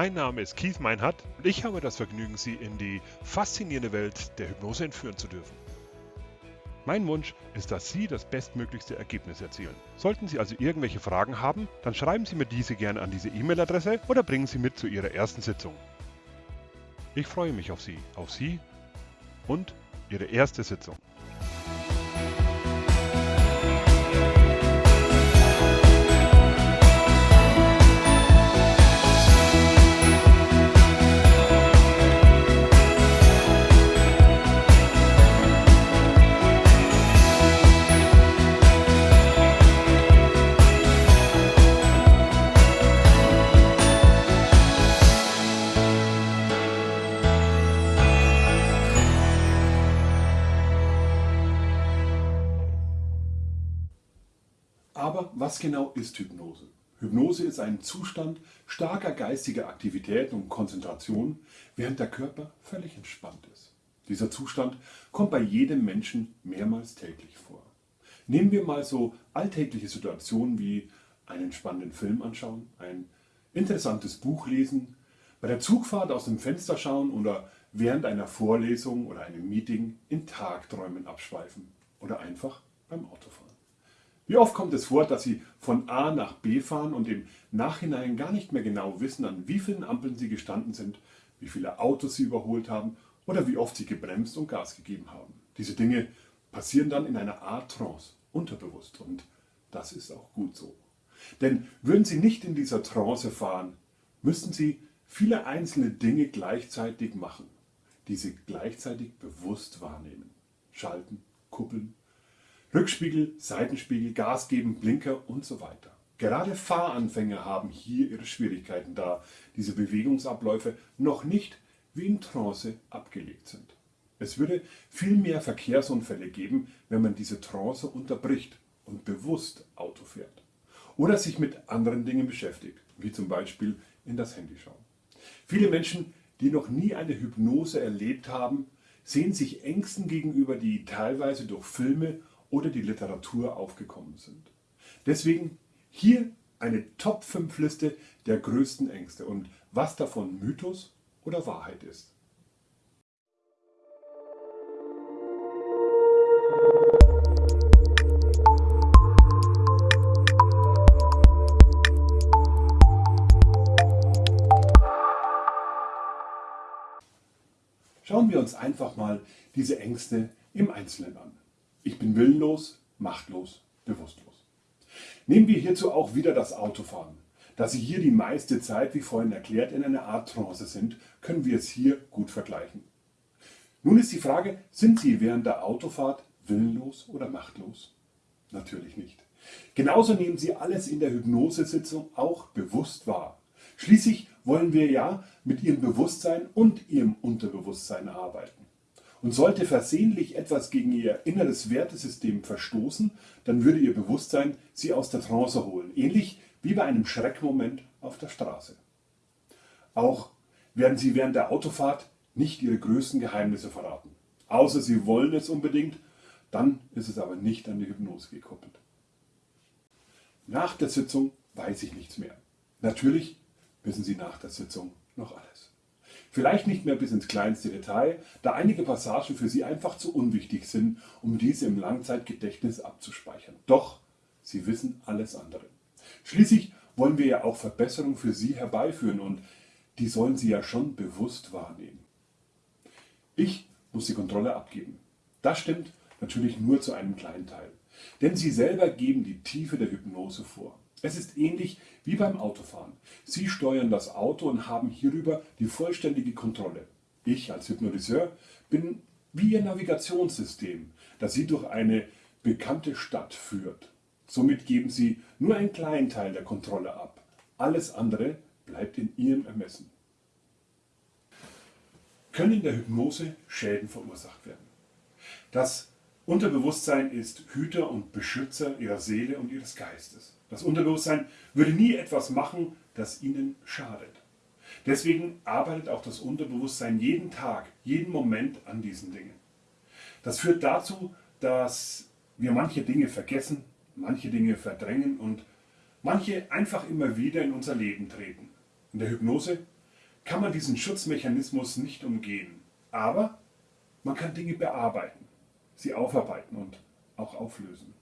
Mein Name ist Keith Meinhardt und ich habe das Vergnügen, Sie in die faszinierende Welt der Hypnose entführen zu dürfen. Mein Wunsch ist, dass Sie das bestmöglichste Ergebnis erzielen. Sollten Sie also irgendwelche Fragen haben, dann schreiben Sie mir diese gerne an diese E-Mail-Adresse oder bringen Sie mit zu Ihrer ersten Sitzung. Ich freue mich auf Sie, auf Sie und Ihre erste Sitzung. Genau ist Hypnose? Hypnose ist ein Zustand starker geistiger Aktivität und Konzentration, während der Körper völlig entspannt ist. Dieser Zustand kommt bei jedem Menschen mehrmals täglich vor. Nehmen wir mal so alltägliche Situationen wie einen spannenden Film anschauen, ein interessantes Buch lesen, bei der Zugfahrt aus dem Fenster schauen oder während einer Vorlesung oder einem Meeting in Tagträumen abschweifen oder einfach beim Autofahren. Wie oft kommt es vor, dass Sie von A nach B fahren und im Nachhinein gar nicht mehr genau wissen, an wie vielen Ampeln Sie gestanden sind, wie viele Autos Sie überholt haben oder wie oft Sie gebremst und Gas gegeben haben. Diese Dinge passieren dann in einer Art Trance, unterbewusst und das ist auch gut so. Denn würden Sie nicht in dieser Trance fahren, müssten Sie viele einzelne Dinge gleichzeitig machen, die Sie gleichzeitig bewusst wahrnehmen. Schalten, kuppeln, Rückspiegel, Seitenspiegel, Gas geben, Blinker und so weiter. Gerade Fahranfänger haben hier ihre Schwierigkeiten, da diese Bewegungsabläufe noch nicht wie in Trance abgelegt sind. Es würde viel mehr Verkehrsunfälle geben, wenn man diese Trance unterbricht und bewusst Auto fährt. Oder sich mit anderen Dingen beschäftigt, wie zum Beispiel in das Handy schauen. Viele Menschen, die noch nie eine Hypnose erlebt haben, sehen sich Ängsten gegenüber, die teilweise durch Filme oder die Literatur aufgekommen sind. Deswegen hier eine Top 5 Liste der größten Ängste und was davon Mythos oder Wahrheit ist. Schauen wir uns einfach mal diese Ängste im Einzelnen an. Ich bin willenlos, machtlos, bewusstlos. Nehmen wir hierzu auch wieder das Autofahren. Da Sie hier die meiste Zeit, wie vorhin erklärt, in einer Art Trance sind, können wir es hier gut vergleichen. Nun ist die Frage, sind Sie während der Autofahrt willenlos oder machtlos? Natürlich nicht. Genauso nehmen Sie alles in der Hypnosesitzung auch bewusst wahr. Schließlich wollen wir ja mit Ihrem Bewusstsein und Ihrem Unterbewusstsein arbeiten. Und sollte versehentlich etwas gegen Ihr inneres Wertesystem verstoßen, dann würde Ihr Bewusstsein Sie aus der Trance holen, ähnlich wie bei einem Schreckmoment auf der Straße. Auch werden Sie während der Autofahrt nicht Ihre größten Geheimnisse verraten. Außer Sie wollen es unbedingt, dann ist es aber nicht an die Hypnose gekoppelt. Nach der Sitzung weiß ich nichts mehr. Natürlich wissen Sie nach der Sitzung noch alles. Vielleicht nicht mehr bis ins kleinste Detail, da einige Passagen für Sie einfach zu unwichtig sind, um diese im Langzeitgedächtnis abzuspeichern. Doch Sie wissen alles andere. Schließlich wollen wir ja auch Verbesserungen für Sie herbeiführen und die sollen Sie ja schon bewusst wahrnehmen. Ich muss die Kontrolle abgeben. Das stimmt natürlich nur zu einem kleinen Teil. Denn Sie selber geben die Tiefe der Hypnose vor. Es ist ähnlich wie beim Autofahren. Sie steuern das Auto und haben hierüber die vollständige Kontrolle. Ich als Hypnotiseur bin wie Ihr Navigationssystem, das Sie durch eine bekannte Stadt führt. Somit geben Sie nur einen kleinen Teil der Kontrolle ab. Alles andere bleibt in Ihrem Ermessen. Können in der Hypnose Schäden verursacht werden? Das Unterbewusstsein ist Hüter und Beschützer Ihrer Seele und Ihres Geistes. Das Unterbewusstsein würde nie etwas machen, das ihnen schadet. Deswegen arbeitet auch das Unterbewusstsein jeden Tag, jeden Moment an diesen Dingen. Das führt dazu, dass wir manche Dinge vergessen, manche Dinge verdrängen und manche einfach immer wieder in unser Leben treten. In der Hypnose kann man diesen Schutzmechanismus nicht umgehen. Aber man kann Dinge bearbeiten, sie aufarbeiten und auch auflösen.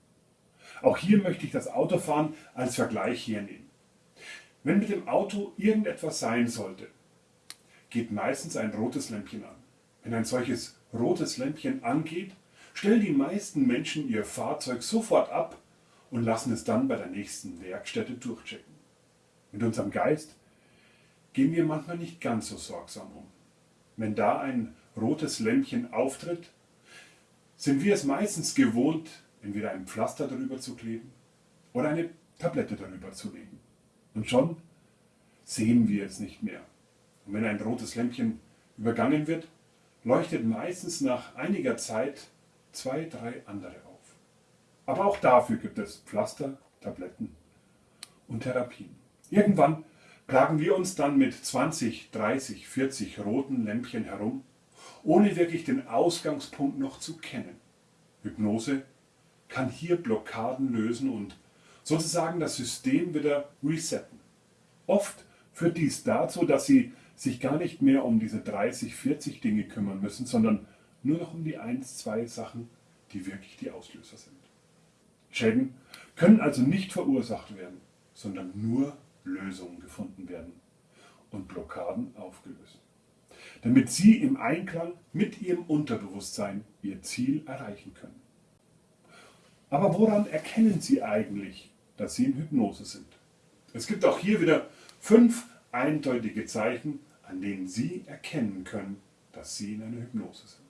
Auch hier möchte ich das Autofahren als Vergleich hernehmen. Wenn mit dem Auto irgendetwas sein sollte, geht meistens ein rotes Lämpchen an. Wenn ein solches rotes Lämpchen angeht, stellen die meisten Menschen ihr Fahrzeug sofort ab und lassen es dann bei der nächsten Werkstätte durchchecken. Mit unserem Geist gehen wir manchmal nicht ganz so sorgsam um. Wenn da ein rotes Lämpchen auftritt, sind wir es meistens gewohnt, entweder ein Pflaster darüber zu kleben oder eine Tablette darüber zu legen. Und schon sehen wir es nicht mehr. Und wenn ein rotes Lämpchen übergangen wird, leuchtet meistens nach einiger Zeit zwei, drei andere auf. Aber auch dafür gibt es Pflaster, Tabletten und Therapien. Irgendwann plagen wir uns dann mit 20, 30, 40 roten Lämpchen herum, ohne wirklich den Ausgangspunkt noch zu kennen. Hypnose kann hier Blockaden lösen und sozusagen das System wieder resetten. Oft führt dies dazu, dass Sie sich gar nicht mehr um diese 30, 40 Dinge kümmern müssen, sondern nur noch um die 1, 2 Sachen, die wirklich die Auslöser sind. Schäden können also nicht verursacht werden, sondern nur Lösungen gefunden werden und Blockaden aufgelöst. Damit Sie im Einklang mit Ihrem Unterbewusstsein Ihr Ziel erreichen können. Aber woran erkennen Sie eigentlich, dass Sie in Hypnose sind? Es gibt auch hier wieder fünf eindeutige Zeichen, an denen Sie erkennen können, dass Sie in einer Hypnose sind.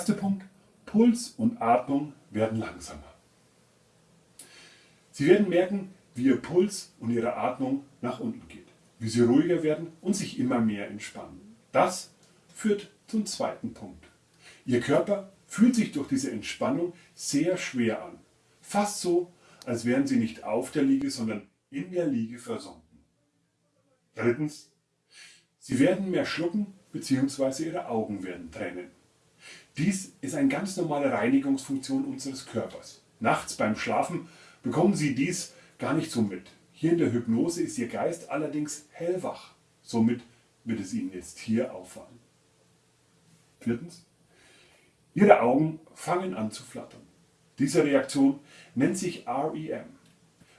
Erste Punkt, Puls und Atmung werden langsamer. Sie werden merken, wie Ihr Puls und Ihre Atmung nach unten geht wie sie ruhiger werden und sich immer mehr entspannen. Das führt zum zweiten Punkt. Ihr Körper fühlt sich durch diese Entspannung sehr schwer an. Fast so, als wären sie nicht auf der Liege, sondern in der Liege versunken. Drittens, sie werden mehr schlucken bzw. ihre Augen werden tränen. Dies ist eine ganz normale Reinigungsfunktion unseres Körpers. Nachts beim Schlafen bekommen Sie dies gar nicht so mit. Hier in der Hypnose ist Ihr Geist allerdings hellwach. Somit wird es Ihnen jetzt hier auffallen. Viertens. Ihre Augen fangen an zu flattern. Diese Reaktion nennt sich REM,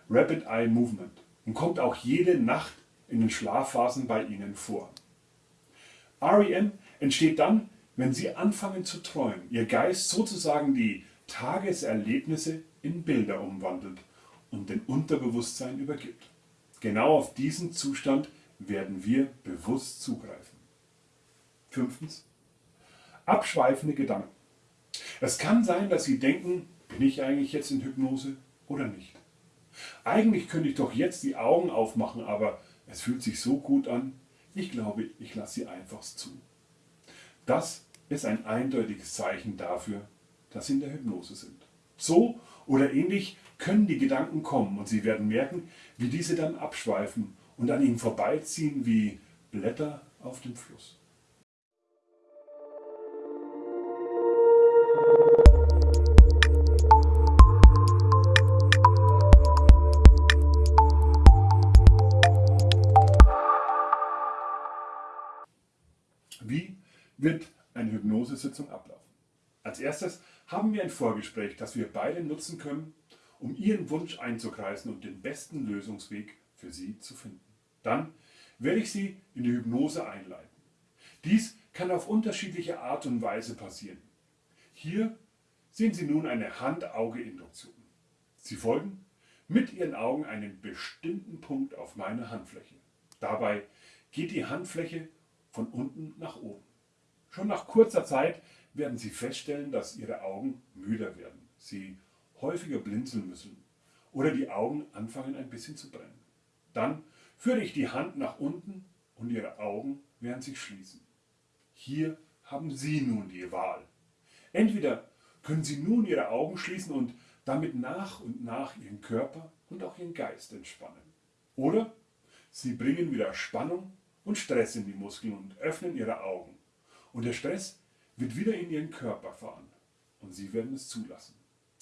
Rapid Eye Movement, und kommt auch jede Nacht in den Schlafphasen bei Ihnen vor. REM entsteht dann, wenn Sie anfangen zu träumen, Ihr Geist sozusagen die Tageserlebnisse in Bilder umwandelt und den Unterbewusstsein übergibt. Genau auf diesen Zustand werden wir bewusst zugreifen. Fünftens. Abschweifende Gedanken. Es kann sein, dass Sie denken, bin ich eigentlich jetzt in Hypnose oder nicht? Eigentlich könnte ich doch jetzt die Augen aufmachen, aber es fühlt sich so gut an, ich glaube, ich lasse sie einfach zu. Das ist ein eindeutiges Zeichen dafür, dass Sie in der Hypnose sind. So oder ähnlich können die Gedanken kommen und Sie werden merken, wie diese dann abschweifen und an Ihnen vorbeiziehen wie Blätter auf dem Fluss. Wie wird Hypnosesitzung ablaufen? Als erstes haben wir ein Vorgespräch, das wir beide nutzen können, um Ihren Wunsch einzukreisen und den besten Lösungsweg für Sie zu finden. Dann werde ich Sie in die Hypnose einleiten. Dies kann auf unterschiedliche Art und Weise passieren. Hier sehen Sie nun eine Hand-Auge-Induktion. Sie folgen mit Ihren Augen einen bestimmten Punkt auf meine Handfläche. Dabei geht die Handfläche von unten nach oben. Schon nach kurzer Zeit werden Sie feststellen, dass Ihre Augen müder werden. Sie häufiger blinzeln müssen oder die Augen anfangen ein bisschen zu brennen. Dann führe ich die Hand nach unten und Ihre Augen werden sich schließen. Hier haben Sie nun die Wahl. Entweder können Sie nun Ihre Augen schließen und damit nach und nach Ihren Körper und auch Ihren Geist entspannen. Oder Sie bringen wieder Spannung und Stress in die Muskeln und öffnen ihre Augen. Und der Stress wird wieder in ihren Körper fahren und sie werden es zulassen.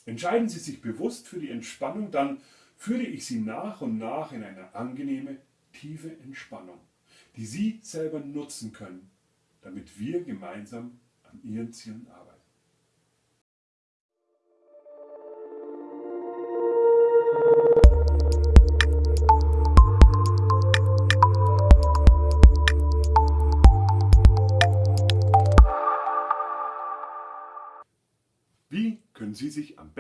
Entscheiden Sie sich bewusst für die Entspannung, dann führe ich Sie nach und nach in eine angenehme, tiefe Entspannung, die Sie selber nutzen können, damit wir gemeinsam an Ihren Zielen arbeiten.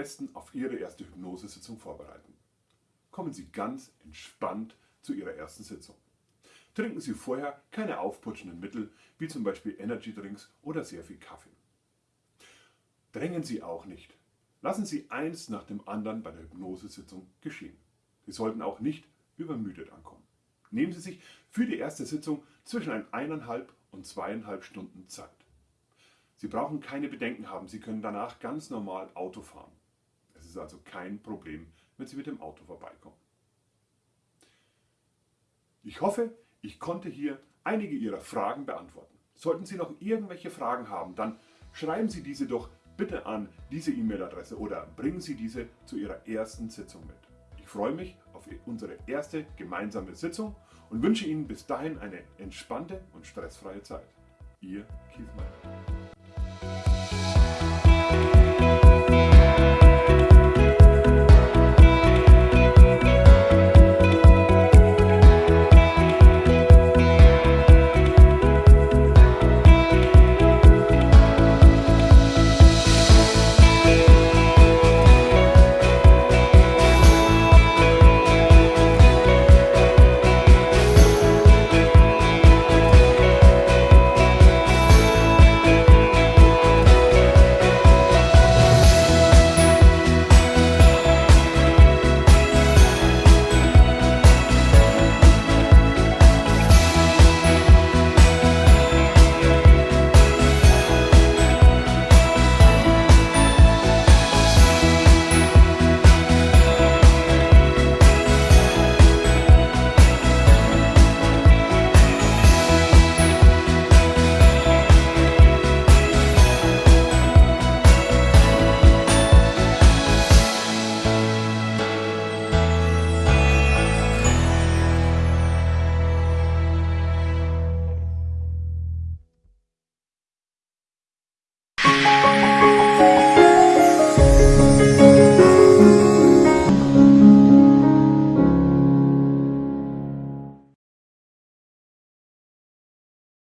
Besten auf Ihre erste Hypnosesitzung vorbereiten? Kommen Sie ganz entspannt zu Ihrer ersten Sitzung. Trinken Sie vorher keine aufputschenden Mittel, wie zum Beispiel Energy Drinks oder sehr viel Kaffee. Drängen Sie auch nicht. Lassen Sie eins nach dem anderen bei der Hypnosesitzung geschehen. Sie sollten auch nicht übermüdet ankommen. Nehmen Sie sich für die erste Sitzung zwischen eineinhalb und zweieinhalb Stunden Zeit. Sie brauchen keine Bedenken haben, Sie können danach ganz normal Auto fahren. Es ist also kein Problem, wenn Sie mit dem Auto vorbeikommen. Ich hoffe, ich konnte hier einige Ihrer Fragen beantworten. Sollten Sie noch irgendwelche Fragen haben, dann schreiben Sie diese doch bitte an diese E-Mail-Adresse oder bringen Sie diese zu Ihrer ersten Sitzung mit. Ich freue mich auf unsere erste gemeinsame Sitzung und wünsche Ihnen bis dahin eine entspannte und stressfreie Zeit. Ihr Keith Meyer.